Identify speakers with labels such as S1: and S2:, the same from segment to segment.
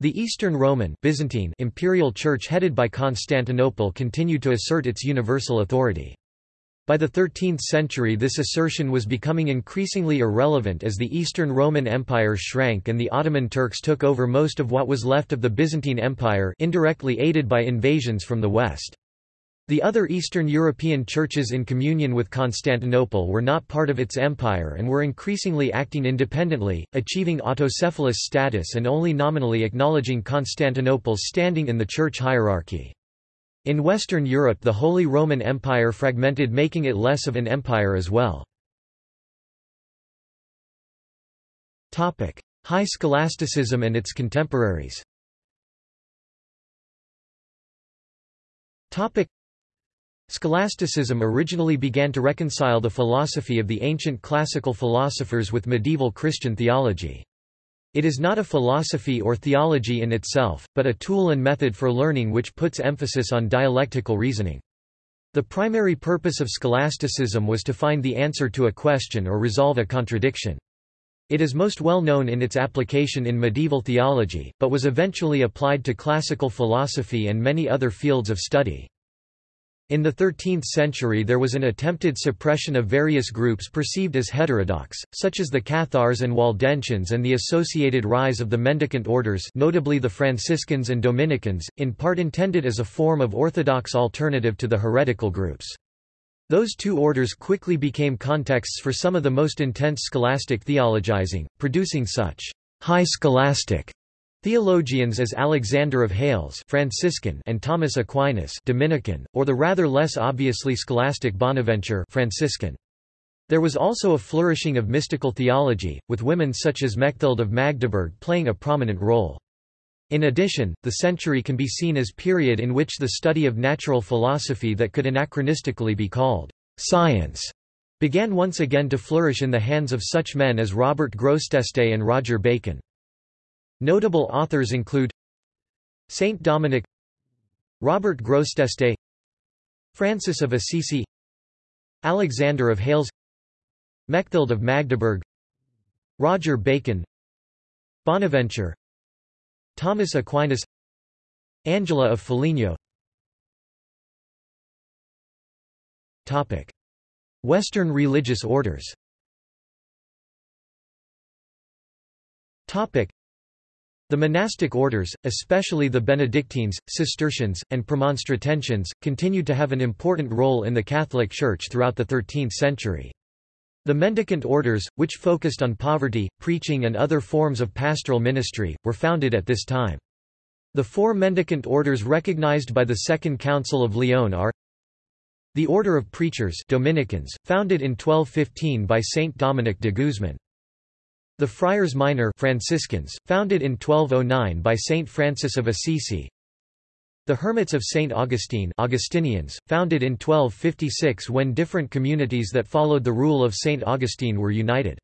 S1: The Eastern Roman Byzantine Imperial Church headed by Constantinople continued to assert its universal authority. By the 13th century this assertion was becoming increasingly irrelevant as the Eastern Roman Empire shrank and the Ottoman Turks took over most of what was left of the Byzantine Empire indirectly aided by invasions from the west. The other Eastern European churches in communion with Constantinople were not part of its empire and were increasingly acting independently, achieving autocephalous status and only nominally acknowledging Constantinople's standing in the church hierarchy. In Western Europe the Holy Roman Empire fragmented making it less of an empire as well. High scholasticism and its contemporaries Scholasticism originally began to reconcile the philosophy of the ancient classical philosophers with medieval Christian theology. It is not a philosophy or theology in itself, but a tool and method for learning which puts emphasis on dialectical reasoning. The primary purpose of scholasticism was to find the answer to a question or resolve a contradiction. It is most well known in its application in medieval theology, but was eventually applied to classical philosophy and many other fields of study. In the 13th century there was an attempted suppression of various groups perceived as heterodox, such as the Cathars and Waldensians and the associated rise of the mendicant orders notably the Franciscans and Dominicans, in part intended as a form of orthodox alternative to the heretical groups. Those two orders quickly became contexts for some of the most intense scholastic theologizing, producing such high scholastic Theologians as Alexander of Hales Franciscan and Thomas Aquinas Dominican, or the rather less obviously scholastic Bonaventure Franciscan. There was also a flourishing of mystical theology, with women such as Mechthild of Magdeburg playing a prominent role. In addition, the century can be seen as period in which the study of natural philosophy that could anachronistically be called science began once again to flourish in the hands of such men as Robert Grosseteste and Roger Bacon. Notable authors include Saint Dominic Robert Grosseteste Francis of Assisi Alexander of Hales Mechthild of Magdeburg Roger Bacon Bonaventure Thomas Aquinas Angela of Foligno. Western religious orders the monastic orders, especially the Benedictines, Cistercians, and Premonstratensians, continued to have an important role in the Catholic Church throughout the 13th century. The mendicant orders, which focused on poverty, preaching and other forms of pastoral ministry, were founded at this time. The four mendicant orders recognized by the Second Council of Lyon are the Order of Preachers Dominicans, founded in 1215 by Saint Dominic de Guzman. The Friars Minor Franciscans, founded in 1209 by Saint Francis of Assisi. The Hermits of Saint Augustine Augustinians, founded in 1256 when different communities that followed the rule of Saint Augustine were united.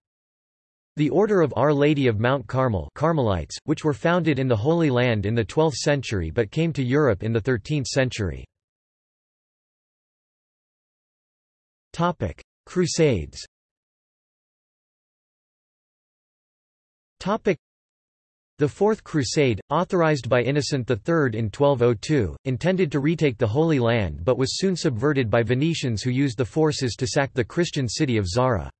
S1: The Order of Our Lady of Mount Carmel Carmelites, which were founded in the Holy Land in the 12th century but came to Europe in the 13th century. Crusades The Fourth Crusade, authorized by Innocent III in 1202, intended to retake the Holy Land but was soon subverted by Venetians who used the forces to sack the Christian city of Zara.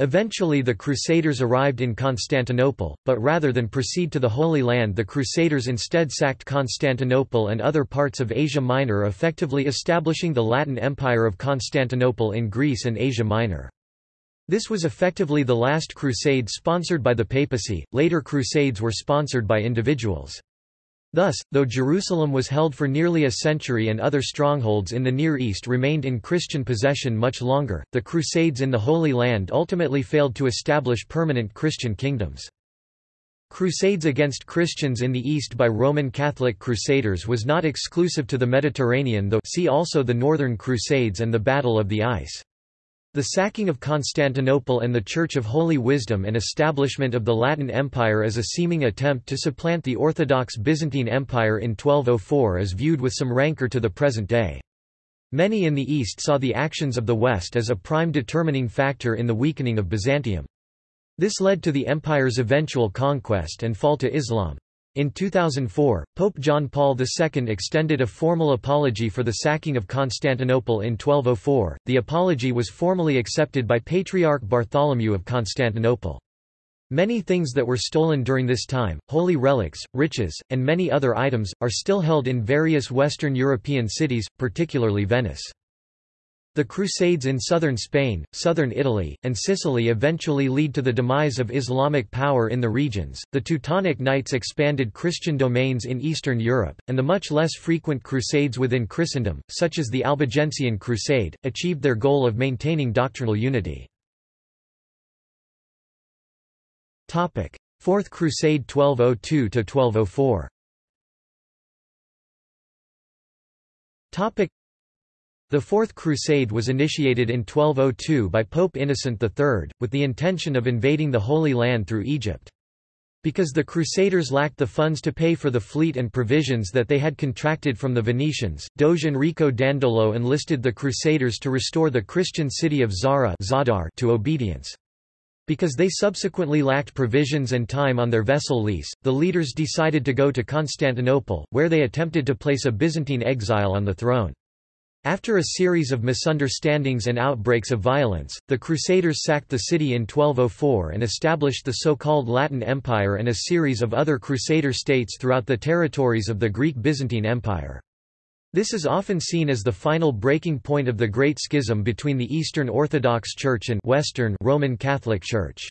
S1: Eventually the Crusaders arrived in Constantinople, but rather than proceed to the Holy Land the Crusaders instead sacked Constantinople and other parts of Asia Minor effectively establishing the Latin Empire of Constantinople in Greece and Asia Minor. This was effectively the last crusade sponsored by the papacy, later crusades were sponsored by individuals. Thus, though Jerusalem was held for nearly a century and other strongholds in the Near East remained in Christian possession much longer, the Crusades in the Holy Land ultimately failed to establish permanent Christian kingdoms. Crusades against Christians in the East by Roman Catholic Crusaders was not exclusive to the Mediterranean though see also the Northern Crusades and the Battle of the Ice. The sacking of Constantinople and the Church of Holy Wisdom and establishment of the Latin Empire as a seeming attempt to supplant the Orthodox Byzantine Empire in 1204 is viewed with some rancor to the present day. Many in the East saw the actions of the West as a prime determining factor in the weakening of Byzantium. This led to the empire's eventual conquest and fall to Islam. In 2004, Pope John Paul II extended a formal apology for the sacking of Constantinople in 1204. The apology was formally accepted by Patriarch Bartholomew of Constantinople. Many things that were stolen during this time, holy relics, riches, and many other items, are still held in various Western European cities, particularly Venice. The Crusades in southern Spain, southern Italy, and Sicily eventually lead to the demise of Islamic power in the regions. The Teutonic Knights expanded Christian domains in Eastern Europe, and the much less frequent crusades within Christendom, such as the Albigensian Crusade, achieved their goal of maintaining doctrinal unity. Topic: Fourth Crusade 1202 to 1204. Topic: the Fourth Crusade was initiated in 1202 by Pope Innocent III, with the intention of invading the Holy Land through Egypt. Because the Crusaders lacked the funds to pay for the fleet and provisions that they had contracted from the Venetians, Doge Enrico Dandolo enlisted the Crusaders to restore the Christian city of Zara to obedience. Because they subsequently lacked provisions and time on their vessel lease, the leaders decided to go to Constantinople, where they attempted to place a Byzantine exile on the throne. After a series of misunderstandings and outbreaks of violence, the Crusaders sacked the city in 1204 and established the so-called Latin Empire and a series of other Crusader states throughout the territories of the Greek Byzantine Empire. This is often seen as the final breaking point of the Great Schism between the Eastern Orthodox Church and Western Roman Catholic Church.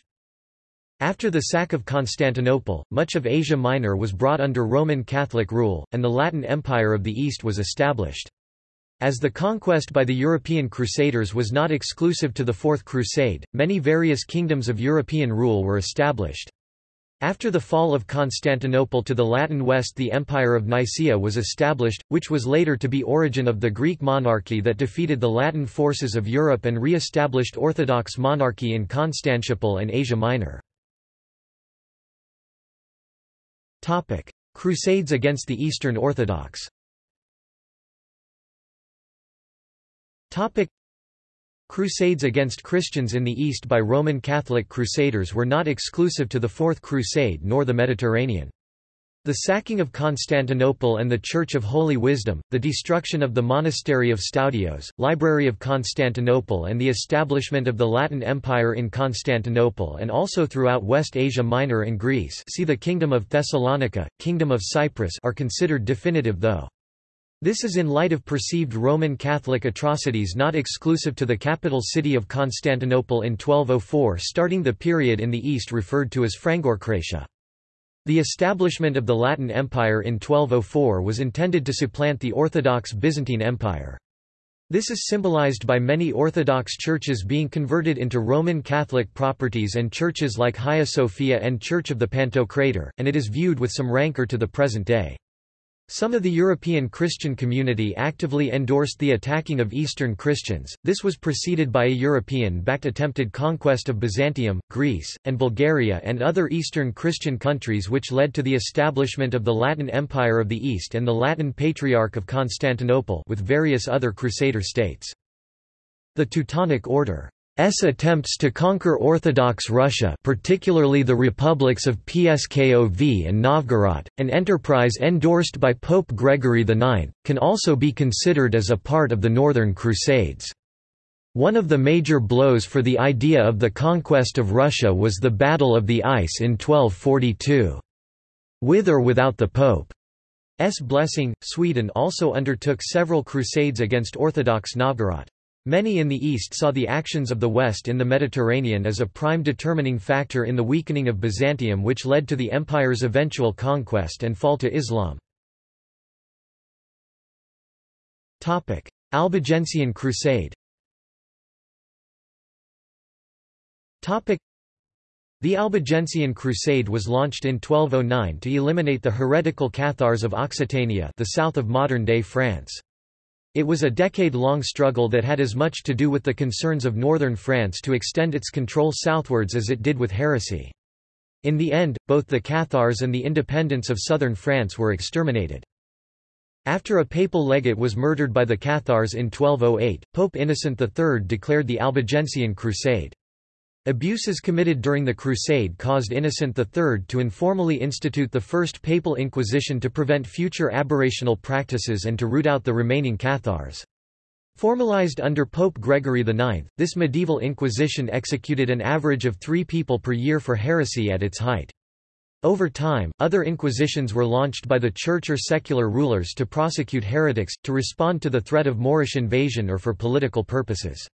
S1: After the sack of Constantinople, much of Asia Minor was brought under Roman Catholic rule, and the Latin Empire of the East was established. As the conquest by the European Crusaders was not exclusive to the Fourth Crusade, many various kingdoms of European rule were established. After the fall of Constantinople to the Latin West the Empire of Nicaea was established, which was later to be origin of the Greek monarchy that defeated the Latin forces of Europe and re-established Orthodox monarchy in Constantinople and Asia Minor. Crusades against the Eastern Orthodox Topic Crusades against Christians in the East by Roman Catholic Crusaders were not exclusive to the Fourth Crusade nor the Mediterranean. The sacking of Constantinople and the Church of Holy Wisdom, the destruction of the Monastery of Stoudios, Library of Constantinople and the establishment of the Latin Empire in Constantinople and also throughout West Asia Minor and Greece see the Kingdom of Thessalonica, Kingdom of Cyprus are considered definitive though. This is in light of perceived Roman Catholic atrocities not exclusive to the capital city of Constantinople in 1204 starting the period in the east referred to as Frankokratia. The establishment of the Latin Empire in 1204 was intended to supplant the Orthodox Byzantine Empire. This is symbolized by many Orthodox churches being converted into Roman Catholic properties and churches like Hagia Sophia and Church of the Pantocrator, and it is viewed with some rancor to the present day. Some of the European Christian community actively endorsed the attacking of Eastern Christians. This was preceded by a European-backed attempted conquest of Byzantium, Greece, and Bulgaria and other Eastern Christian countries which led to the establishment of the Latin Empire of the East and the Latin Patriarch of Constantinople with various other Crusader states. The Teutonic Order attempts to conquer Orthodox Russia particularly the republics of Pskov and Novgorod, an enterprise endorsed by Pope Gregory IX, can also be considered as a part of the Northern Crusades. One of the major blows for the idea of the conquest of Russia was the Battle of the Ice in 1242. With or without the Pope's blessing, Sweden also undertook several crusades against Orthodox Novgorod. Many in the East saw the actions of the West in the Mediterranean as a prime determining factor in the weakening of Byzantium which led to the empire's eventual conquest and fall to Islam. Albigensian Crusade the Albigensian Crusade was launched in 1209 to eliminate the heretical Cathars of Occitania the south of modern-day France. It was a decade-long struggle that had as much to do with the concerns of northern France to extend its control southwards as it did with heresy. In the end, both the Cathars and the independents of southern France were exterminated. After a papal legate was murdered by the Cathars in 1208, Pope Innocent III declared the Albigensian Crusade. Abuses committed during the Crusade caused Innocent III to informally institute the first papal inquisition to prevent future aberrational practices and to root out the remaining Cathars. Formalized under Pope Gregory IX, this medieval inquisition executed an average of three people per year for heresy at its height. Over time, other inquisitions were launched by the church or secular rulers to prosecute heretics, to respond to the threat of Moorish invasion or for political purposes.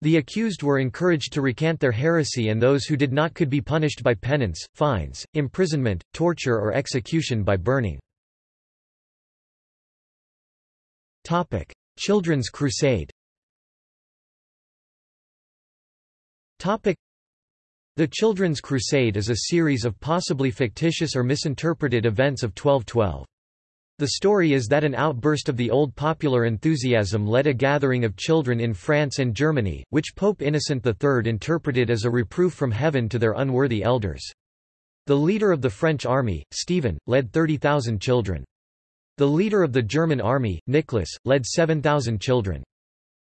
S1: The accused were encouraged to recant their heresy and those who did not could be punished by penance, fines, imprisonment, torture or execution by burning. Children's Crusade The Children's Crusade is a series of possibly fictitious or misinterpreted events of 1212. The story is that an outburst of the old popular enthusiasm led a gathering of children in France and Germany, which Pope Innocent III interpreted as a reproof from heaven to their unworthy elders. The leader of the French army, Stephen, led 30,000 children. The leader of the German army, Nicholas, led 7,000 children.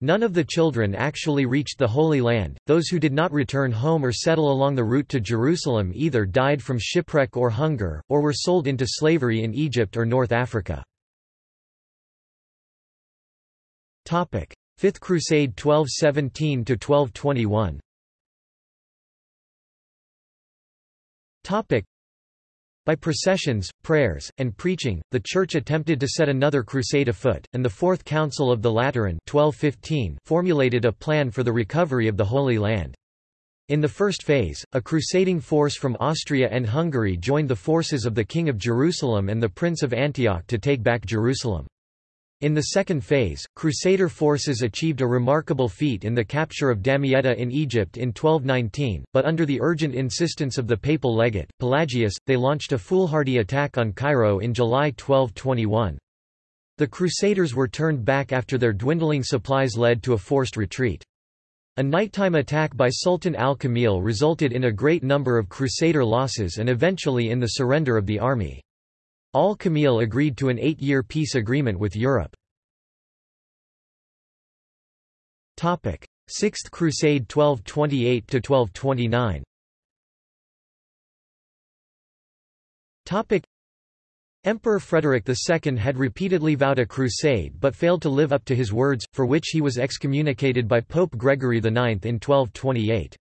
S1: None of the children actually reached the Holy Land, those who did not return home or settle along the route to Jerusalem either died from shipwreck or hunger, or were sold into slavery in Egypt or North Africa. Fifth Crusade 1217–1221 by processions, prayers, and preaching, the Church attempted to set another crusade afoot, and the Fourth Council of the Lateran 1215 formulated a plan for the recovery of the Holy Land. In the first phase, a crusading force from Austria and Hungary joined the forces of the King of Jerusalem and the Prince of Antioch to take back Jerusalem. In the second phase, Crusader forces achieved a remarkable feat in the capture of Damietta in Egypt in 1219, but under the urgent insistence of the papal legate, Pelagius, they launched a foolhardy attack on Cairo in July 1221. The Crusaders were turned back after their dwindling supplies led to a forced retreat. A nighttime attack by Sultan al-Kamil resulted in a great number of Crusader losses and eventually in the surrender of the army. Al-Kamil agreed to an eight-year peace agreement with Europe. Sixth Crusade 1228–1229 Emperor Frederick II had repeatedly vowed a crusade but failed to live up to his words, for which he was excommunicated by Pope Gregory IX in 1228.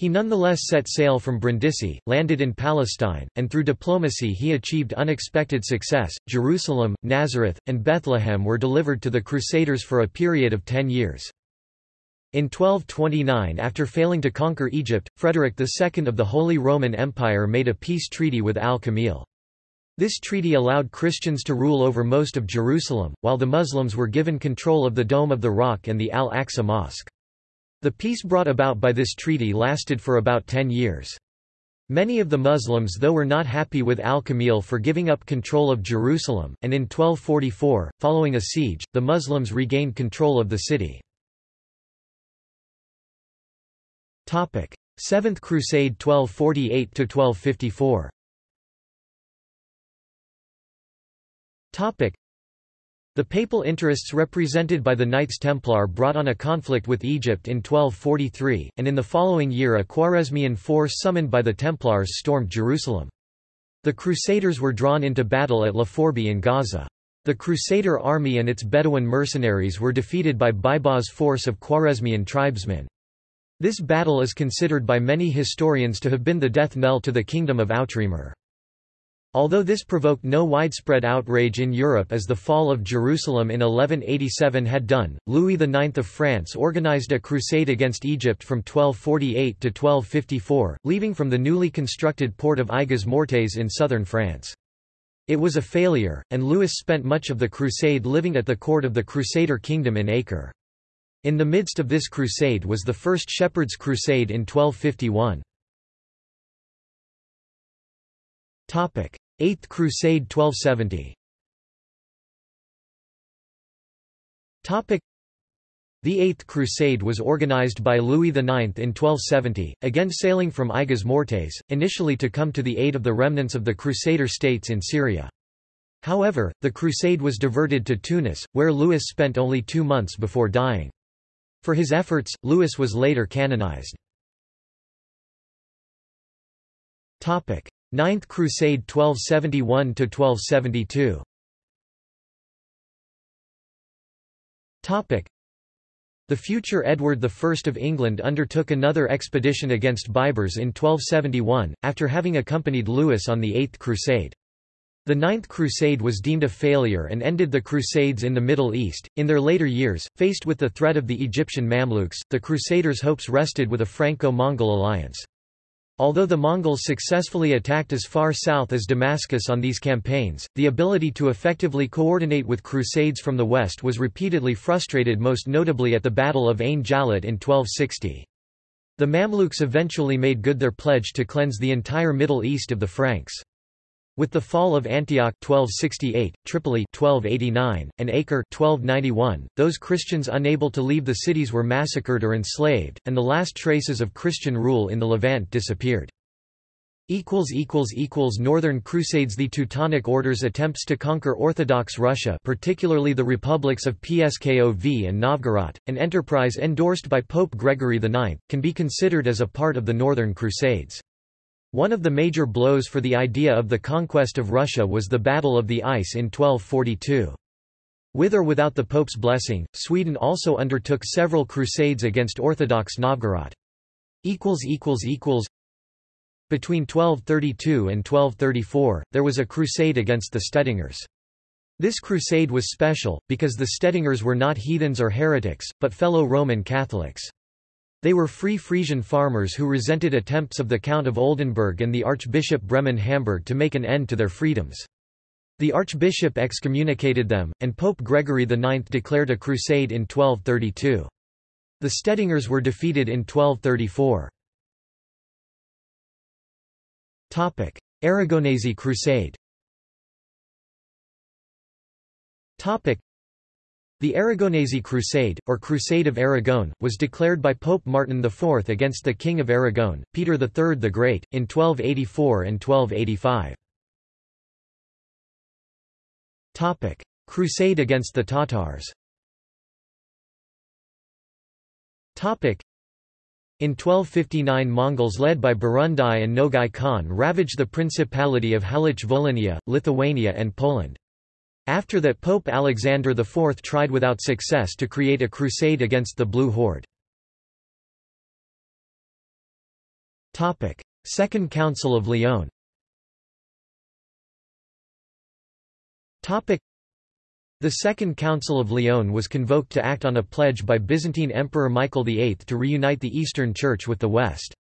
S1: He nonetheless set sail from Brindisi, landed in Palestine, and through diplomacy he achieved unexpected success. Jerusalem, Nazareth, and Bethlehem were delivered to the Crusaders for a period of ten years. In 1229 after failing to conquer Egypt, Frederick II of the Holy Roman Empire made a peace treaty with al-Kamil. This treaty allowed Christians to rule over most of Jerusalem, while the Muslims were given control of the Dome of the Rock and the Al-Aqsa Mosque. The peace brought about by this treaty lasted for about ten years. Many of the Muslims though were not happy with al-Kamil for giving up control of Jerusalem, and in 1244, following a siege, the Muslims regained control of the city. Seventh Crusade 1248–1254 the papal interests represented by the Knights Templar brought on a conflict with Egypt in 1243, and in the following year a Khwarezmian force summoned by the Templars stormed Jerusalem. The Crusaders were drawn into battle at La Forbie in Gaza. The Crusader army and its Bedouin mercenaries were defeated by Baibars' force of Khwarezmian tribesmen. This battle is considered by many historians to have been the death knell to the kingdom of Outremer. Although this provoked no widespread outrage in Europe as the fall of Jerusalem in 1187 had done, Louis IX of France organized a crusade against Egypt from 1248 to 1254, leaving from the newly constructed port of Aigues Mortes in southern France. It was a failure, and Louis spent much of the crusade living at the court of the Crusader kingdom in Acre. In the midst of this crusade was the First Shepherd's Crusade in 1251. Eighth Crusade 1270. Topic: The Eighth Crusade was organized by Louis IX in 1270, again sailing from Aigues Mortes, initially to come to the aid of the remnants of the Crusader states in Syria. However, the crusade was diverted to Tunis, where Louis spent only two months before dying. For his efforts, Louis was later canonized. Ninth Crusade 1271 to 1272. Topic: The future Edward I of England undertook another expedition against Baibars in 1271 after having accompanied Louis on the Eighth Crusade. The Ninth Crusade was deemed a failure and ended the Crusades in the Middle East. In their later years, faced with the threat of the Egyptian Mamluks, the Crusaders' hopes rested with a Franco-Mongol alliance. Although the Mongols successfully attacked as far south as Damascus on these campaigns, the ability to effectively coordinate with crusades from the west was repeatedly frustrated most notably at the Battle of Ain Jalut in 1260. The Mamluks eventually made good their pledge to cleanse the entire Middle East of the Franks. With the fall of Antioch 1268, Tripoli 1289, and Acre 1291, those Christians unable to leave the cities were massacred or enslaved, and the last traces of Christian rule in the Levant disappeared. Northern Crusades The Teutonic Order's attempts to conquer Orthodox Russia particularly the republics of Pskov and Novgorod, an enterprise endorsed by Pope Gregory IX, can be considered as a part of the Northern Crusades. One of the major blows for the idea of the conquest of Russia was the Battle of the Ice in 1242. With or without the Pope's blessing, Sweden also undertook several crusades against Orthodox Novgorod. Between 1232 and 1234, there was a crusade against the Stedingers. This crusade was special, because the Stedingers were not heathens or heretics, but fellow Roman Catholics. They were free Frisian farmers who resented attempts of the Count of Oldenburg and the Archbishop Bremen Hamburg to make an end to their freedoms. The archbishop excommunicated them, and Pope Gregory IX declared a crusade in 1232. The Stedingers were defeated in 1234. Aragonese Crusade the Aragonese Crusade, or Crusade of Aragon, was declared by Pope Martin IV against the King of Aragon, Peter III the Great, in 1284 and 1285. Crusade against the Tatars in 1259 Mongols led by Barundai and Nogai Khan ravaged the Principality of Halych-Volhynia, Lithuania and Poland. After that Pope Alexander IV tried without success to create a crusade against the Blue Horde. Second Council of Lyon the Second Council of Lyon was convoked to act on a pledge by Byzantine Emperor Michael VIII to reunite the Eastern Church with the West.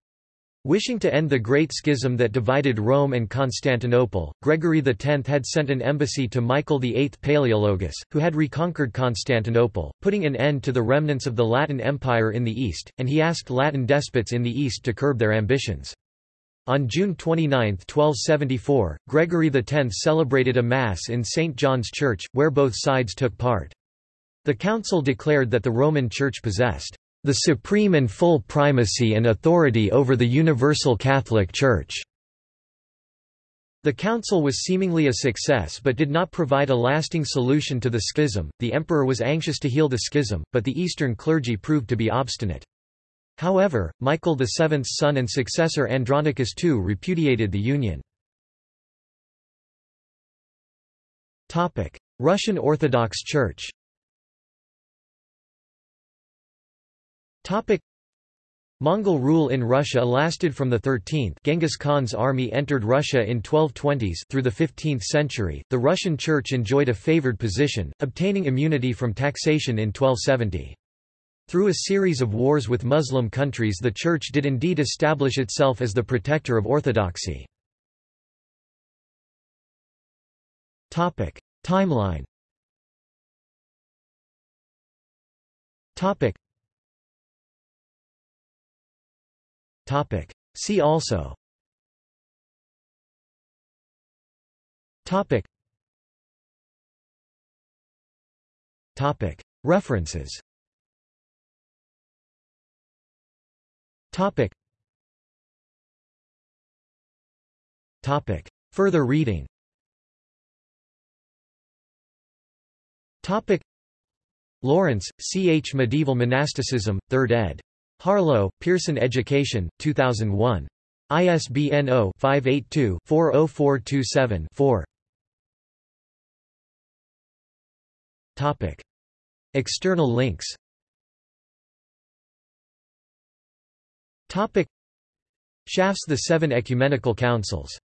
S1: Wishing to end the Great Schism that divided Rome and Constantinople, Gregory X had sent an embassy to Michael VIII Palaeologus, who had reconquered Constantinople, putting an end to the remnants of the Latin Empire in the east, and he asked Latin despots in the east to curb their ambitions. On June 29, 1274, Gregory X celebrated a Mass in St. John's Church, where both sides took part. The council declared that the Roman Church possessed the supreme and full primacy and authority over the Universal Catholic Church. The council was seemingly a success but did not provide a lasting solution to the schism. The emperor was anxious to heal the schism, but the eastern clergy proved to be obstinate. However, Michael VII's son and successor Andronicus II repudiated the union. Russian Orthodox Church Mongol rule in Russia lasted from the 13th Genghis Khan's army entered Russia in 1220s through the 15th century. The Russian Church enjoyed a favored position, obtaining immunity from taxation in 1270. Through a series of wars with Muslim countries the Church did indeed establish itself as the protector of orthodoxy. Timeline Topic. See also Topic. Topic. References Topic. Topic. Further reading Topic. Lawrence, C. H. Medieval Monasticism, 3rd ed. Harlow, Pearson Education, 2001. ISBN 0-582-40427-4. Topic. External links Topic. Schaff's The Seven Ecumenical Councils